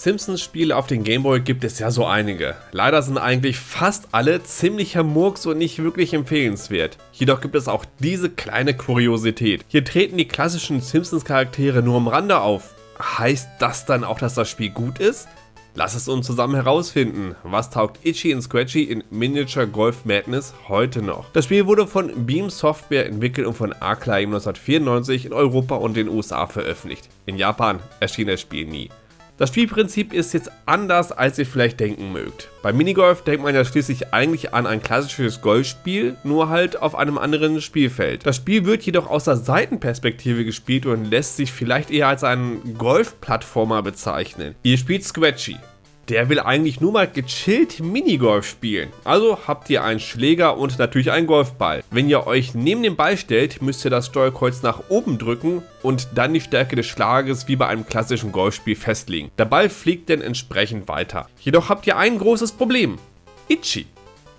Simpsons-Spiele auf den Gameboy gibt es ja so einige. Leider sind eigentlich fast alle ziemlicher Murks und nicht wirklich empfehlenswert. Jedoch gibt es auch diese kleine Kuriosität. Hier treten die klassischen Simpsons-Charaktere nur am Rande auf. Heißt das dann auch, dass das Spiel gut ist? Lass es uns zusammen herausfinden, was taugt Itchy und Scratchy in Miniature Golf Madness heute noch. Das Spiel wurde von Beam Software entwickelt und von Acclaim 1994 in Europa und den USA veröffentlicht. In Japan erschien das Spiel nie. Das Spielprinzip ist jetzt anders, als ihr vielleicht denken mögt. Bei Minigolf denkt man ja schließlich eigentlich an ein klassisches Golfspiel, nur halt auf einem anderen Spielfeld. Das Spiel wird jedoch aus der Seitenperspektive gespielt und lässt sich vielleicht eher als einen Golf-Plattformer bezeichnen. Ihr spielt Scratchy, der will eigentlich nur mal gechillt Minigolf spielen. Also habt ihr einen Schläger und natürlich einen Golfball. Wenn ihr euch neben den Ball stellt, müsst ihr das Steuerkreuz nach oben drücken und dann die Stärke des Schlages wie bei einem klassischen Golfspiel festlegen. Der Ball fliegt dann entsprechend weiter. Jedoch habt ihr ein großes Problem. Itchy.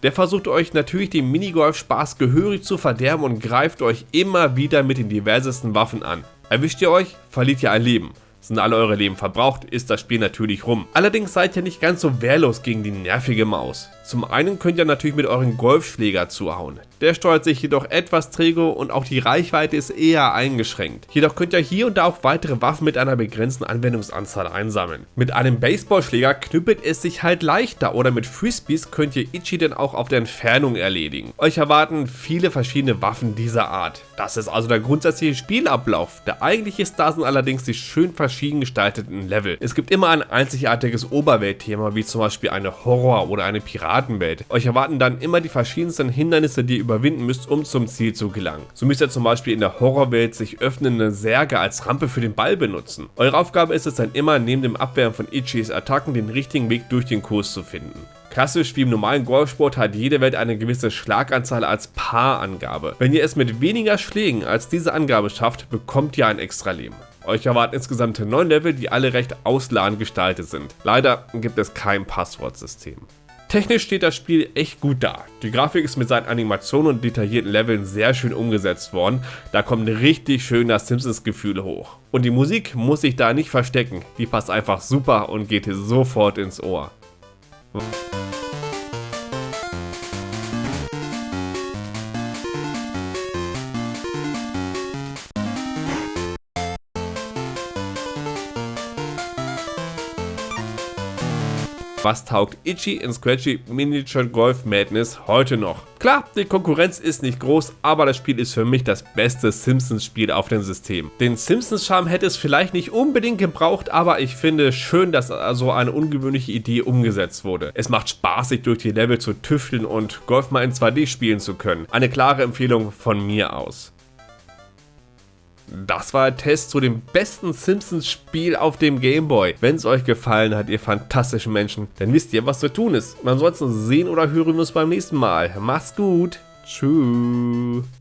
Der versucht euch natürlich den Minigolf-Spaß gehörig zu verderben und greift euch immer wieder mit den diversesten Waffen an. Erwischt ihr euch, verliert ihr ein Leben. Sind alle eure Leben verbraucht, ist das Spiel natürlich rum. Allerdings seid ihr nicht ganz so wehrlos gegen die nervige Maus. Zum einen könnt ihr natürlich mit euren Golfschläger zuhauen. Der steuert sich jedoch etwas träge und auch die Reichweite ist eher eingeschränkt. Jedoch könnt ihr hier und da auch weitere Waffen mit einer begrenzten Anwendungsanzahl einsammeln. Mit einem Baseballschläger knüppelt es sich halt leichter oder mit Frisbees könnt ihr Ichi dann auch auf der Entfernung erledigen. Euch erwarten viele verschiedene Waffen dieser Art. Das ist also der grundsätzliche Spielablauf. Der eigentliche Star sind allerdings die schön verschieden gestalteten Level. Es gibt immer ein einzigartiges Oberweltthema wie zum Beispiel eine Horror- oder eine Piratenwelt. Euch erwarten dann immer die verschiedensten Hindernisse, die ihr überwinden müsst, um zum Ziel zu gelangen. So müsst ihr zum Beispiel in der Horrorwelt sich öffnende Särge als Rampe für den Ball benutzen. Eure Aufgabe ist es dann immer, neben dem Abwehren von Ichis Attacken den richtigen Weg durch den Kurs zu finden. Klassisch wie im normalen Golfsport hat jede Welt eine gewisse Schlaganzahl als Paarangabe. Wenn ihr es mit weniger Schlägen als diese Angabe schafft, bekommt ihr ein extra Leben. Euch erwarten insgesamt 9 Level, die alle recht ausladend gestaltet sind. Leider gibt es kein Passwortsystem. Technisch steht das Spiel echt gut da. Die Grafik ist mit seinen Animationen und detaillierten Leveln sehr schön umgesetzt worden. Da kommt richtig schön das Simpsons-Gefühl hoch. Und die Musik muss sich da nicht verstecken. Die passt einfach super und geht sofort ins Ohr. Was taugt Itchy in Scratchy Miniature Golf Madness heute noch? Klar, die Konkurrenz ist nicht groß, aber das Spiel ist für mich das beste Simpsons-Spiel auf dem System. Den Simpsons-Charme hätte es vielleicht nicht unbedingt gebraucht, aber ich finde schön, dass so eine ungewöhnliche Idee umgesetzt wurde. Es macht Spaß, sich durch die Level zu tüfteln und Golf mal in 2D spielen zu können. Eine klare Empfehlung von mir aus. Das war der Test zu dem besten Simpsons-Spiel auf dem Gameboy. Wenn es euch gefallen hat, ihr fantastischen Menschen, dann wisst ihr, was zu tun ist. Ansonsten sehen oder hören wir uns beim nächsten Mal. Macht's gut. Tschüss.